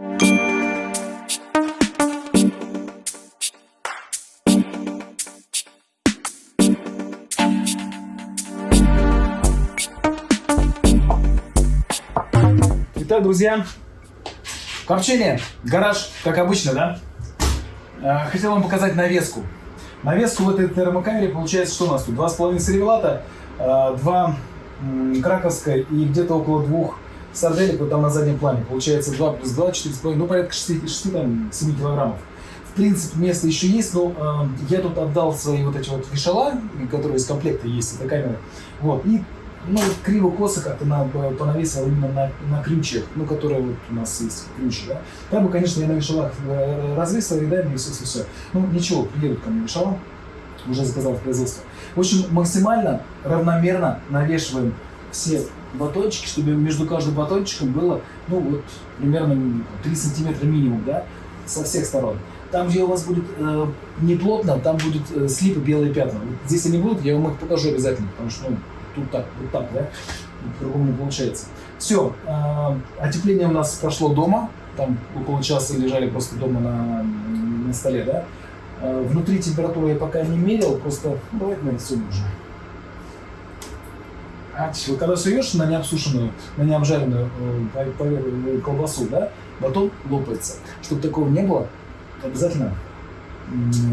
Итак, друзья, копчение, гараж, как обычно, да? Э, Хотел вам показать навеску. Навеску в этой термокамере получается, что у нас тут? 2,5 сервелата, 2 краковская и где-то около двух сарделек вот там на заднем плане. Получается 2 плюс 2, 4,5, ну порядка 6, 6 там, 7 килограммов. В принципе, место еще есть, но э, я тут отдал свои вот эти вот вешала, которые из комплекта есть, эта камера. Вот, и ну, криво-косо как-то на, понавесил именно на, на ключах, ну, которые вот у нас есть ключи, да. Там бы, конечно, я на вешалах э, развесил и все, все, все. Ну, ничего, приедут ко мне вешала, уже заказал в производство. В общем, максимально равномерно навешиваем все батончики, чтобы между каждым батончиком было, ну, вот, примерно 3 сантиметра минимум, да, со всех сторон. Там, где у вас будет э, не плотно, там будут э, слипы, белые пятна. Вот здесь они будут, я вам их покажу обязательно, потому что, ну, тут так, вот так, да, по-другому не получается. Все, э, отепление у нас прошло дома, там около часа лежали просто дома на, на столе, да. Э, внутри температуру я пока не мерил, просто, ну, давайте нарисуем уже. Вот когда суешь на необсушенную, на необжаренную э, по- колбасу, да, батон лопается. Чтобы такого не было, обязательно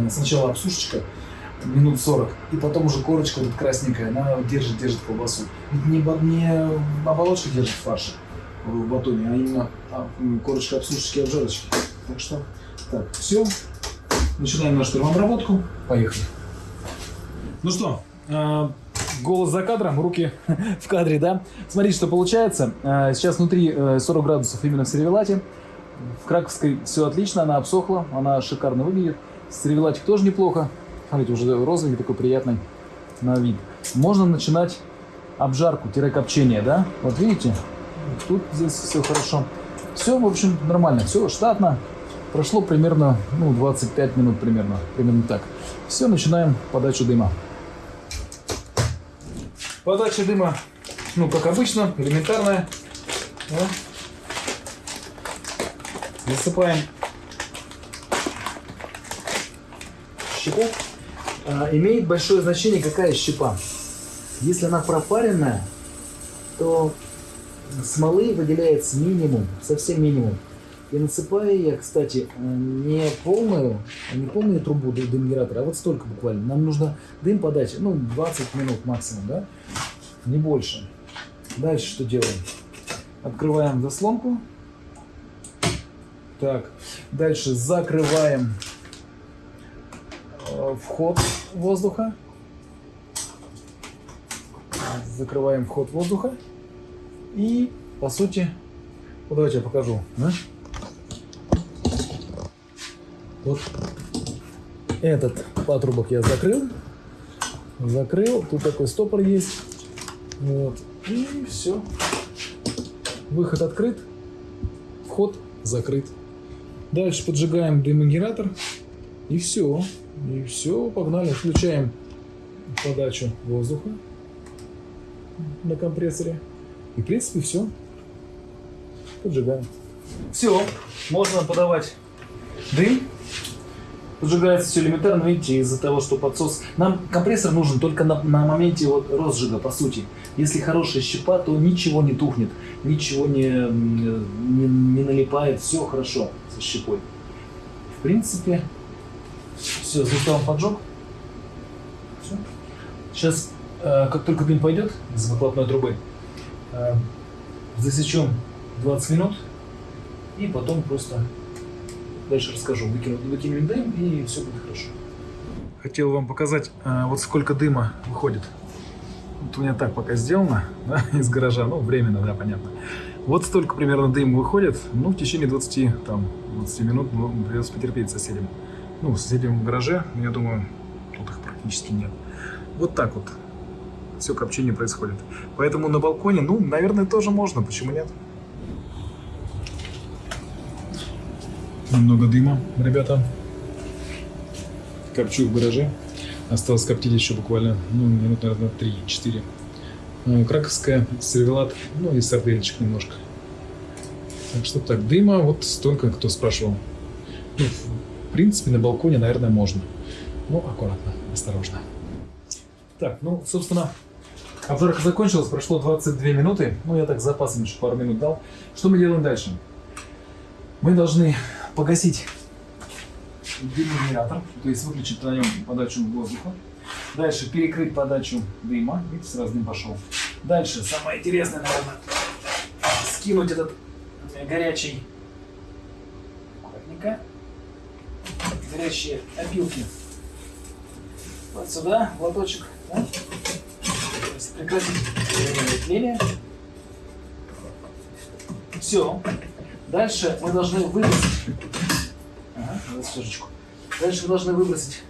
сначала обсушечка минут 40, и потом уже корочка вот красненькая, она держит, держит колбасу. Ведь не, не оболочка держит фарш в батоне, а именно а, корочка обсушечки и обжарочки. Так что, так, все. Начинаем нашу термообработку. Поехали. Ну что, э, голос за кадром, руки в кадре, да? Смотрите, что получается. Э, Сейчас внутри э, 40 градусов именно в сервелате. В Краковской все отлично, она обсохла, она шикарно выглядит. Сервелатик тоже неплохо. Смотрите, уже розовый такой приятный на вид. Можно начинать обжарку-копчение, да? Вот видите, тут здесь все хорошо. Все, в общем, нормально, все штатно. Прошло примерно, ну, 25 минут примерно, примерно так. Все, начинаем подачу дыма. Подача дыма, ну, как обычно, элементарная. Да. Засыпаем щепу. А, имеет большое значение, какая щепа. Если она пропаренная, то смолы выделяется минимум, совсем минимум. И насыпаю я, кстати, не полную, не полную трубу дым- дымгенератора, а вот столько буквально. Нам нужно дым подать, ну, 20 минут максимум, да? Не больше. Дальше что делаем? Открываем заслонку. Так, дальше закрываем э, вход воздуха. Закрываем вход воздуха. И, по сути, вот давайте я покажу. да? Вот этот патрубок я закрыл. Закрыл. Тут такой стопор есть. Вот. И все. Выход открыт. Вход закрыт. Дальше поджигаем дымогенератор. И все. И все, погнали. Включаем подачу воздуха на компрессоре. И, в принципе, все. Поджигаем. Все, можно подавать дым. Поджигается все элементарно, видите, из-за того, что подсос. Нам компрессор нужен только на, на моменте вот розжига, по сути. Если хорошая щепа, то ничего не тухнет, ничего не, не, не налипает, все хорошо со щепой. В принципе, все, заставим поджог. Все. Сейчас, э, как только дым пойдет из выхлопной трубы, э, засечем 20 минут и потом просто дальше расскажу. Выкину, выкинем дым и все будет хорошо. Хотел вам показать, э, вот сколько дыма выходит. Вот у меня так пока сделано, да, из гаража, ну, временно, да, понятно. Вот столько примерно дым выходит, ну, в течение 20, там, 20 минут ну, придется потерпеть соседям. Ну, в гараже, я думаю, тут их практически нет. Вот так вот все копчение происходит. Поэтому на балконе, ну, наверное, тоже можно, почему нет? Немного дыма, ребята. Копчу в гараже. Осталось коптить еще буквально, ну, минут, наверное, 3-4. Ну, Краковская, сервелат, ну и сарделечек немножко. Так что так, дыма вот столько, кто спрашивал. Ну, в принципе, на балконе, наверное, можно. Ну, аккуратно, осторожно. Так, ну, собственно, обжарка закончилась, прошло 22 минуты. Ну, я так запасом еще пару минут дал. Что мы делаем дальше? Мы должны погасить генератор, то есть выключить на нем подачу воздуха. Дальше перекрыть подачу дыма. Видите, сразу дым пошел. Дальше, самое интересное, наверное, скинуть этот э, горячий аккуратненько, горячие опилки вот сюда, в лоточек. Да? Прекратить тление. Все. Дальше мы должны выбросить. Ага, чашечку. Дальше мы должны выбросить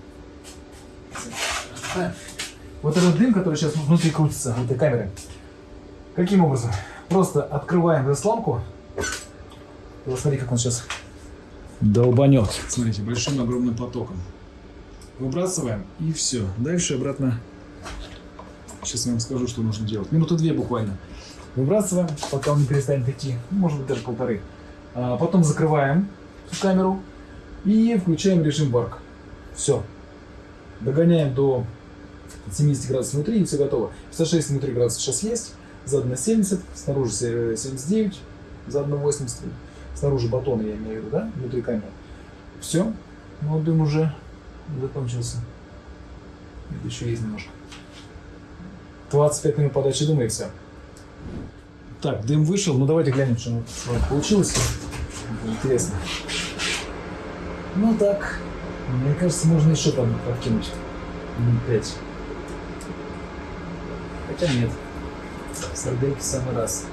вот этот дым, который сейчас внутри крутится, в этой камере. Каким образом? Просто открываем заслонку. Вот смотри, как он сейчас долбанет. Смотрите, большим огромным потоком. Выбрасываем и все. Дальше обратно. Сейчас я вам скажу, что нужно делать. Минуты две буквально. Выбрасываем, пока он не перестанет идти. Может быть, даже полторы. А потом закрываем камеру и включаем режим варк. Все. Догоняем до 70 градусов внутри и все готово. 56 внутри градусов сейчас есть. Задано 70, снаружи 79, задано 80. Снаружи батон, я имею в виду, да? Внутри камеры. Все. Ну, дым уже закончился. Это еще есть немножко. 25 минут подачи дыма и все. Так, дым вышел. Ну, давайте глянем, что с вами получилось. Интересно. Ну, так. Мне кажется, можно еще там подкинуть. Минут 5. Хотя нет. Сардельки самый раз.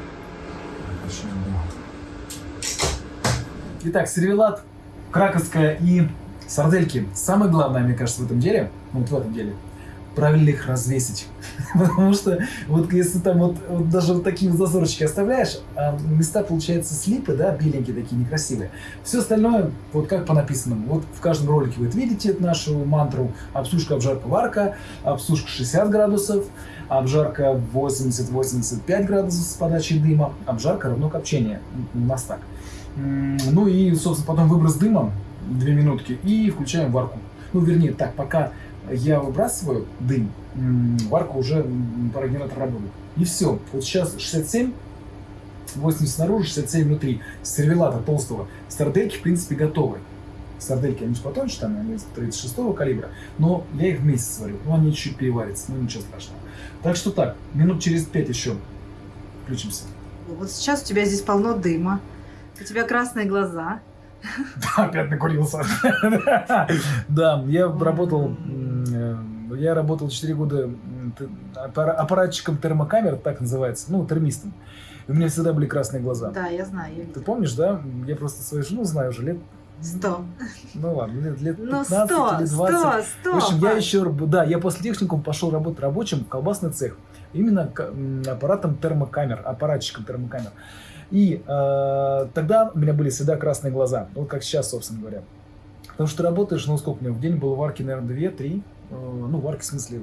Итак, сервелат, краковская и сардельки. Самое главное, мне кажется, в этом деле, ну, вот в этом деле, правильно их развесить. Потому что вот если там вот, вот даже вот такие вот зазорчики оставляешь, а места получаются слипы, да, беленькие такие, некрасивые. Все остальное, вот как по написанному. Вот в каждом ролике вы видите нашу мантру обсушка, обжарка, варка, обсушка 60 градусов, обжарка 80-85 градусов с подачей дыма, обжарка равно копчение. У нас так. Ну и, собственно, потом выброс дыма, 2 минутки, и включаем варку. Ну, вернее, так, пока я выбрасываю дым, варка уже парогенератор работает. И все. Вот сейчас 67, 80 снаружи, 67 внутри. Сервелата толстого. Стардельки, в принципе, готовы. Сардельки, они же потоньше, там, они 36 калибра, но я их вместе сварю. Ну, они чуть переварятся, ну, ничего страшного. Так что так, минут через 5 еще включимся. Вот сейчас у тебя здесь полно дыма, у тебя красные глаза. Да, опять накурился. Да, я работал, э, я работал 4 года аппаратчиком термокамер, так называется, ну, термистом. И у меня всегда были красные глаза. Да, я знаю. Я Ты помнишь, да? Я просто свою жену знаю уже лет Сто. Ну ладно, лет, лет 15 ну, 100, или 20. 100, 100, в общем, я еще, да, я после техникума пошел работать рабочим в колбасный цех. Именно аппаратом термокамер, аппаратчиком термокамер. И э, тогда у меня были всегда красные глаза. Вот как сейчас, собственно говоря. Потому что ты работаешь, ну сколько у меня в день было варки, наверное, 2-3. Э, ну, варки в смысле,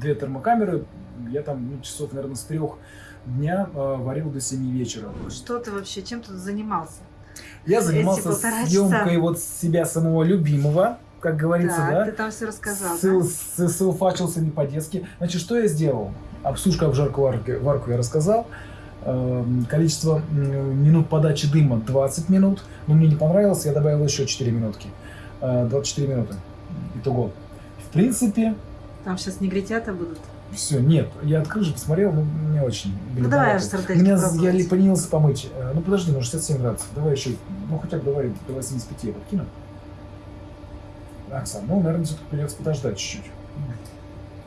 две термокамеры. Я там ну, часов, наверное, с трех дня э, варил до 7 вечера. Что ты вообще, чем тут занимался? Я занимался съемкой часа. вот себя самого любимого, как говорится, да? да? ты там все рассказал. Ссылфачился не по-детски. Значит, что я сделал? Обсушка, обжарку, варку, варку я рассказал. Эм, количество минут подачи дыма 20 минут. Но мне не понравилось, я добавил еще 4 минутки. 24 э, минуты. Итого. В принципе... Там сейчас негритята будут. Все, нет, я открыл же, посмотрел, ну, не очень. Ну, давай аж Меня, Я поленился помыть. Э, ну, подожди, ну, 67 градусов. Давай еще, ну, хотя бы давай до 85 я подкину. Оксана, ну, наверное, все-таки придется подождать чуть-чуть.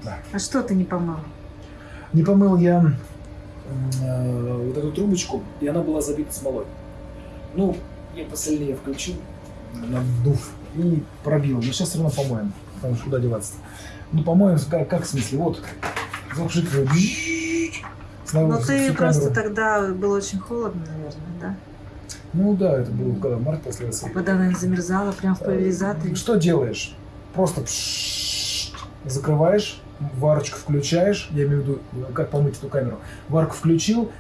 Да. А что ты не помыл? Не помыл я э, вот эту трубочку, и она была забита смолой. Ну, я посильнее включил, надув, и пробил. Но сейчас все равно помоем, потому что куда деваться-то. Ну, по-моему, как, как в смысле, вот, запшикиваю. Но ты просто тогда было очень холодно, наверное, да? Ну да, это было когда март после А вода, наверное, замерзала прямо в пульверизаторе. Что делаешь? Просто закрываешь, варочку включаешь, я имею в виду, как помыть эту камеру. Варку включил,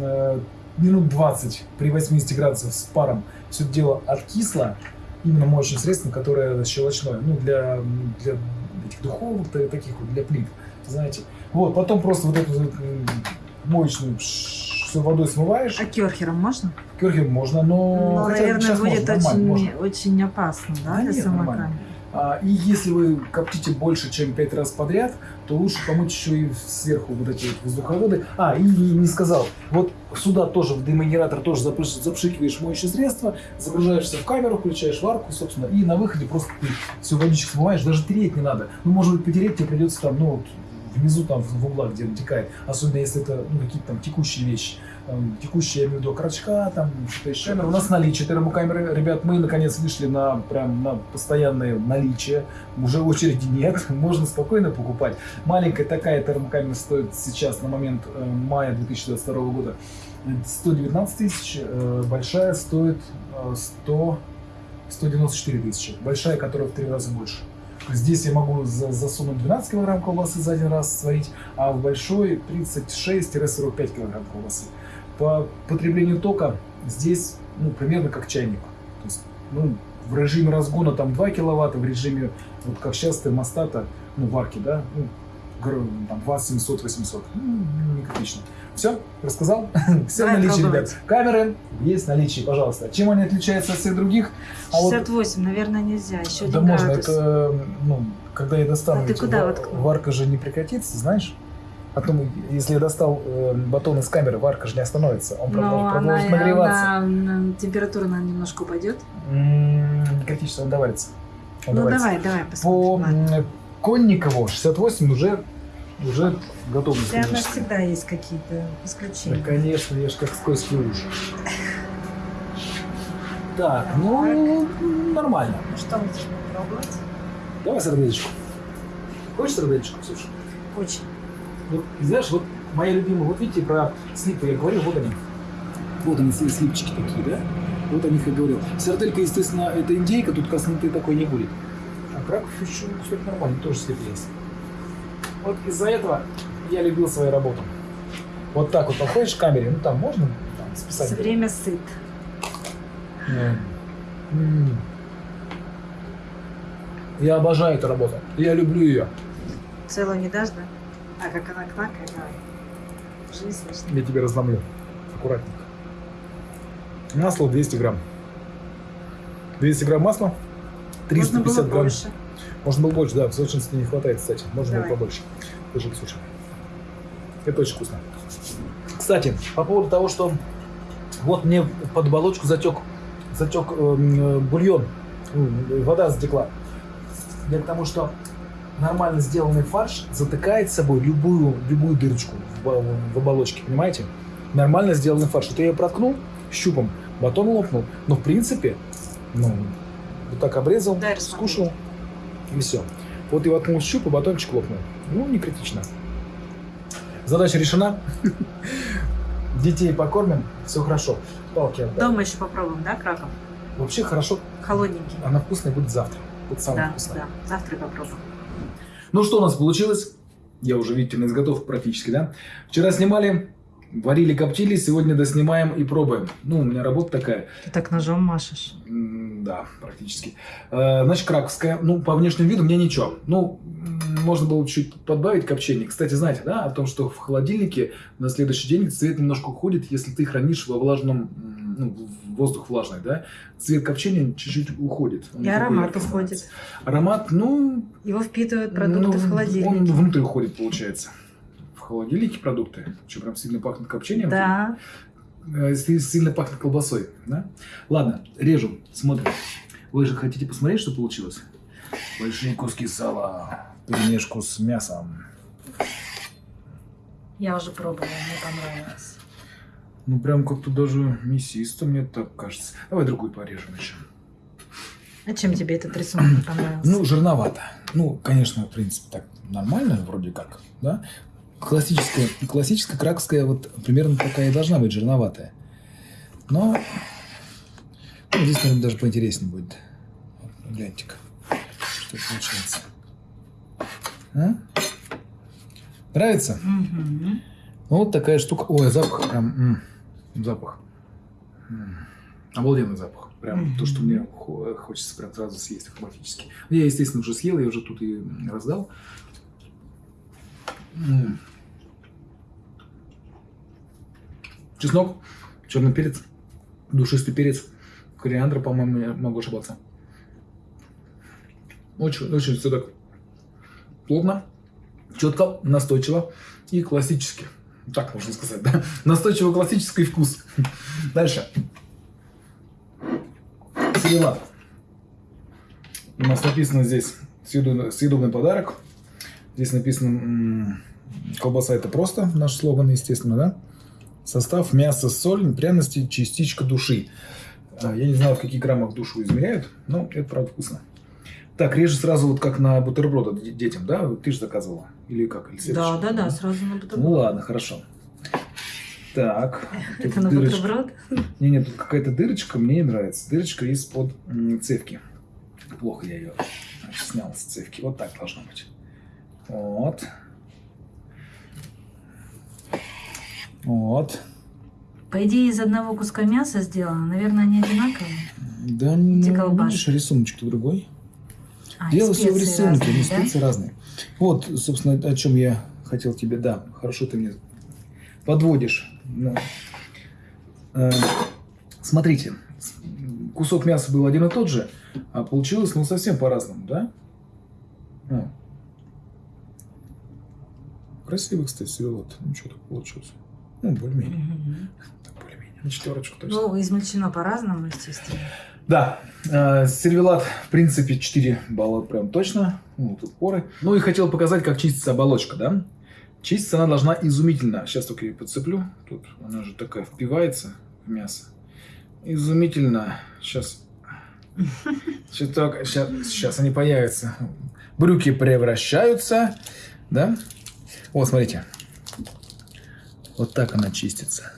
э, минут 20 при 80 градусах с паром все это дело откисло, именно моющим средством, которое щелочное, ну, для, для этих духовых, та- таких вот, для плит, знаете. Вот, потом просто вот эту вот, моечную все водой смываешь. А керхером можно? Керхер можно, но... Ну, хотя наверное, будет очень, можно. очень опасно, да, Да для нет, нормально. А, И если вы коптите больше, чем 5 раз подряд, то лучше помыть еще и сверху вот эти вот воздуховоды. А, и не сказал, вот сюда тоже в дымогенератор тоже запрыш- запшикиваешь моющее средство, загружаешься в камеру, включаешь варку, собственно, и на выходе просто ты всю водичку смываешь, даже тереть не надо. Ну, может быть, потереть тебе придется там, ну, внизу там в углах, где натекает, особенно если это ну, какие-то там текущие вещи. Там, текущие, я имею в виду, крачка, там, что-то еще. Камера у нас наличие термокамеры. Ребят, мы наконец вышли на прям на постоянное наличие. Уже очереди нет, можно спокойно покупать. Маленькая такая термокамера стоит сейчас на момент э, мая 2022 года 119 тысяч, э, большая стоит э, 100, 194 тысячи. Большая, которая в три раза больше. Здесь я могу за- засунуть 12 килограмм колбасы за один раз сварить, а в большой 36-45 килограмм колбасы. По потреблению тока здесь ну, примерно как чайник. То есть, ну, в режиме разгона там 2 киловатта, в режиме, вот как сейчас термостата, ну, варки, да, ну, там 2700-800. Ну, не критично. Все, рассказал? Все в Давай наличии, пробовать. ребят. Камеры есть в наличии, пожалуйста. Чем они отличаются от всех других? А вот 68, наверное, нельзя. Еще да можно, градус. это, ну, когда я достану, А ты куда воткнул? варка же не прекратится, знаешь? Потом, если я достал э, батон из камеры, варка же не остановится, он Но продолжит, она, продолжит нагреваться. она, температура она немножко упадет. М, Не критично, он доварится. Он Ну доварится. давай, давай По посмотрим. Ладно. м, Конникову 68 уже, уже готовность. Хотя у нас всегда есть какие-то Да, исключения. конечно, я ж как скользкий уж. Так, ну, нормально. Ну что, хочешь попробовать? Давай сарделечку. Хочешь сарделечку, Ксюша? Очень. Вот, знаешь, вот моя любимая, вот видите, про слипы я говорил, вот они. Вот они, все слипчики такие, да? Вот о них я говорил. Сарделька, естественно, это индейка, тут косноты такой не будет. А краков еще, кстати, нормально, тоже слип есть. Вот из-за этого я любил свою работу. Вот так вот подходишь к камере, ну там можно там, списать. Все время сыт. Да. Я обожаю эту работу. Я люблю ее. Целую не дашь, да? А как она кнакает, давай. Жизнь слышно. Я тебе разломлю. Аккуратненько. Масло 200 грамм. 200 грамм масла. 350 Можно было грамм. больше. Можно было больше, да. В совершенстве не хватает, кстати. Можно Давай. было побольше. Держи, Ксюша. Это очень вкусно. Кстати, по поводу того, что вот мне под оболочку затек, затек эм, э, бульон, М, вода затекла. Я к тому, что нормально сделанный фарш затыкает собой любую, любую дырочку в, в- оболочке, понимаете? Нормально сделанный фарш. Вот я ее проткнул щупом, батон лопнул, но в принципе, ну, вот так обрезал, Дай рассмотреть. И все. Вот и воткнул щуп, и батончик лопнул. Ну, не критично. Задача решена. Детей покормим, все хорошо. Палки отдам. Дома еще попробуем, да, краков? Вообще хорошо, Холодненький. она вкусная будет завтра. Вот самая Да, вкусная. да. Завтра попробуем. Ну что у нас получилось? Я уже, видите, на изготовку практически, да? Вчера снимали, варили, коптили, сегодня доснимаем и пробуем. Ну, у меня работа такая. Ты так ножом машешь. Да, практически. Э, Значит, краковская. Ну, по внешнему виду мне ничего. Ну, можно было чуть подбавить копчение. Кстати, знаете, да, о том, что в холодильнике на следующий день цвет немножко уходит, если ты хранишь во влажном, ну, воздух влажный, да, цвет копчения чуть-чуть уходит. Он И аромат уходит. Аромат, ну, Его впитывают продукты ну, в Он холодильнике. внутрь уходит, получается. В холодильнике продукты. Что, прям сильно пахнет копчением? Да. Си- Сильно пахнет колбасой, да? Ладно, режу, смотрим. Вы же хотите посмотреть, что получилось? Большие куски сала, перемешку с мясом. Я уже пробовала, мне понравилось. Ну, прям как-то даже мясисто, мне так кажется. Давай другую порежем еще. А чем тебе этот рисунок не понравился? Ну, жирновато. Ну, конечно, в принципе, так нормально вроде как, да? Классическая, классическая краковская вот примерно такая и должна быть, жирноватая. Но ну, здесь, наверное, даже поинтереснее будет. Вот, Гляньте-ка, что получается. А? Нравится? Мгм. Ну, вот такая штука. Ой, запах прям... м. Запах. М, Обалденный запах. Прям то, что мне хо- хочется прям сразу съесть автоматически. Я, естественно, уже съел, я уже тут и раздал. Чеснок, черный перец, душистый перец, кориандр, по-моему, я могу ошибаться. Очень, очень все так плотно, четко, настойчиво и классически. Так можно сказать, да? Настойчиво классический вкус. Дальше. Сервелат. У нас написано здесь съедобный подарок. Здесь написано колбаса это просто, наш слоган, естественно, да? Состав мясо, соль, пряности, частичка души. А, Я не знаю, в каких граммах душу измеряют, но это правда вкусно. Так, режь сразу вот как на бутерброды де- детям, да? Ты же заказывала? Или как? Или Да, да, да, сразу на бутерброд. Ну ладно, хорошо. Так. Это на дырочка. бутерброд? Не, нет, тут какая-то дырочка, мне не нравится. Дырочка из-под цевки. Плохо я ее снял с цевки. Вот так должно быть. Вот. Вот. По идее, из одного куска мяса сделано. Наверное, они одинаковые. Да, Эти ну, видишь, рисуночек другой. А, Дело все в рисунке, разные, да? специи разные. Вот, собственно, о чем я хотел тебе, да, хорошо ты мне подводишь. Ну, э, смотрите, кусок мяса был один и тот же, а получилось, ну, совсем по-разному, да? Красивый, кстати, сервелат. Ну, что так получилось? Ну, более-менее. Мгм. Так, более-менее. На четверочку точно. Ну, измельчено по-разному, естественно. Да, э, сервелат, в принципе, 4 балла прям точно. Ну, тут поры. Ну и хотел показать, как чистится оболочка, да? Чиститься она должна изумительно. Сейчас только ее подцеплю. Тут она же такая впивается в мясо. Изумительно. Сейчас. Чуток. Сейчас, сейчас они появятся. Брюки превращаются. Да? Вот, смотрите. Вот так она чистится.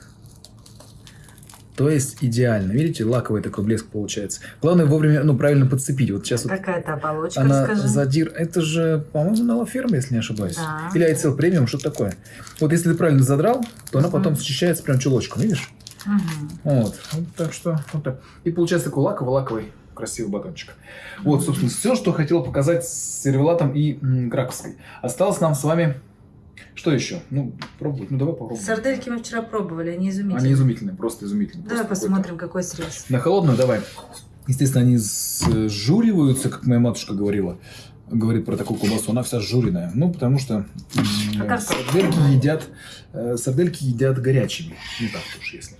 То есть идеально. Видите, лаковый такой блеск получается. Главное вовремя, ну, правильно подцепить. Вот сейчас вот Какая-то оболочка, она расскажи. задир. Это же, по-моему, Налоферма, если не ошибаюсь. Да. Или ICL премиум, что такое. Вот если ты правильно задрал, то она Мгм. потом счищается прям чулочком, видишь? Мгм. Вот. Вот так что, вот так. И получается такой лаковый-лаковый красивый батончик. Вот, собственно, все, что хотел показать с сервелатом и м, краковской. Осталось нам с вами... Что еще? Ну, пробовать. Ну, давай попробуем. Сардельки мы вчера пробовали, они изумительные. Они изумительные, просто изумительные. Давай Просто посмотрим, какой срез. на холодную давай. Естественно, они сжуриваются, как моя матушка говорила. Говорит про такую колбасу, она вся сжуренная. Ну, потому что А сардельки едят, э, сардельки едят горячими. Не так уж, если.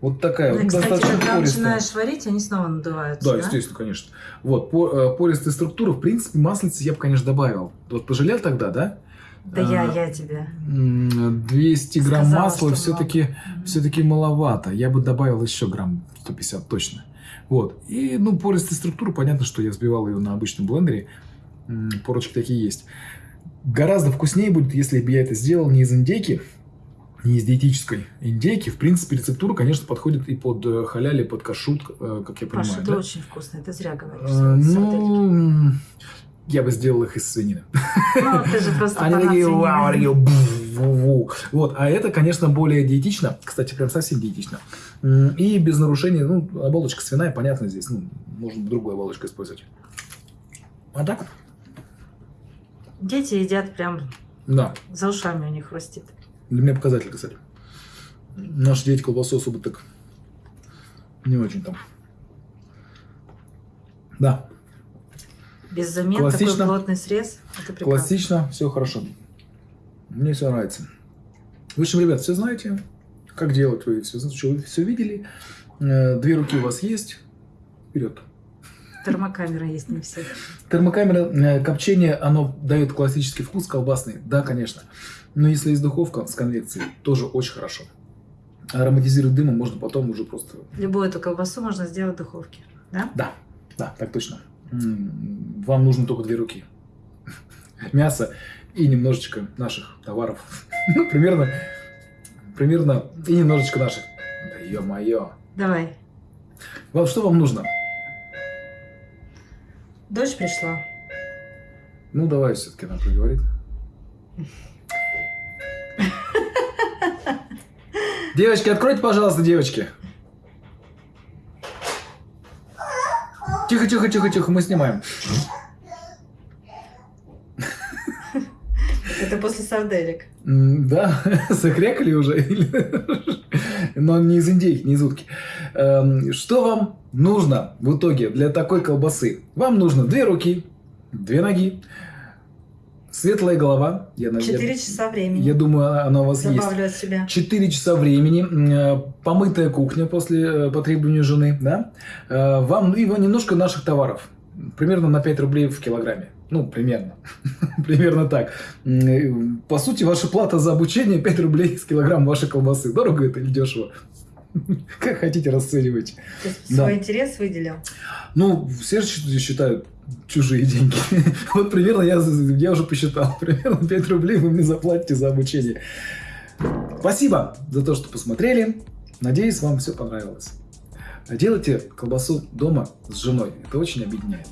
Вот такая Ну, и, вот кстати, достаточно когда пористая. начинаешь варить, они снова надуваются, Да, естественно, конечно. Вот, по, э, пористая структура, в принципе, маслицы я бы, конечно, добавил. Вот пожалел тогда, да? Да я, А, я тебе. М, 200 грамм Сказала, масла все-таки много. все-таки маловато. Я бы добавил еще грамм 150 точно. Вот. И, ну, пористая структура, понятно, что я взбивал ее на обычном блендере. Порочки такие есть. Гораздо вкуснее будет, если бы я это сделал не из индейки, не из диетической индейки. В принципе, рецептура, конечно, подходит и под э, халяли, под кашут, э, как я понимаю. Это да? очень вкусно, ты зря говоришь. Э. Ну, я бы сделал их из свинины. Ну, ты же просто Они такие, вау, такие. Вот, а это, конечно, более диетично. Кстати, прям совсем диетично. И без нарушений, ну, оболочка свиная, понятно здесь. Ну, можно другую оболочку использовать. А так? Дети едят прям Да. за ушами у них хрустит. Для меня показатель, кстати. Наши дети колбасу особо так не очень там. Да, Без замен Классично. такой плотный срез. Это прекрасно. классично, все хорошо. Мне все нравится. В общем, ребят, все знаете, как делать, вы все, вы все видели. Э, Две руки у вас есть. Вперед. Термокамера есть не все. Термокамера э, копчение, оно дает классический вкус колбасный, да, конечно. Но если есть духовка с конвекцией, тоже очень хорошо. Ароматизировать дымом можно потом уже просто... Любую эту колбасу можно сделать в духовке. Да? Да, да, так точно. Вам нужно только две руки. Мясо и немножечко наших товаров. Ну, примерно, примерно, и немножечко наших. Да ё-моё. Давай. Вам что вам нужно? Дождь пришла. Ну, давай все-таки она проговорит. Девочки, откройте, пожалуйста, девочки. Тихо, тихо, тихо, тихо, мы снимаем. Это после сарделек. Да, закрякали уже. Но не из индейки, не из утки. Эм, Что вам нужно в итоге для такой колбасы? Вам нужно две руки, две ноги, светлая голова. Я, Четыре часа времени. я думаю, она у вас есть. Добавлю от себя. 4 часа времени, э, помытая кухня после э, по требованию жены, да, Э, вам и вам немножко наших товаров, примерно на 5 рублей в килограмме. Ну, примерно. примерно так. По сути, ваша плата за обучение 5 рублей с килограмм вашей колбасы. Дорого это или дешево? Как хотите, расценивайте. То есть Да. свой интерес выделил. Ну, все же счит- считают чужие деньги. Вот примерно я, я уже посчитал. Примерно 5 рублей вы мне заплатите за обучение. Спасибо за то, что посмотрели. Надеюсь, вам все понравилось. Делайте колбасу дома с женой. Это очень объединяет.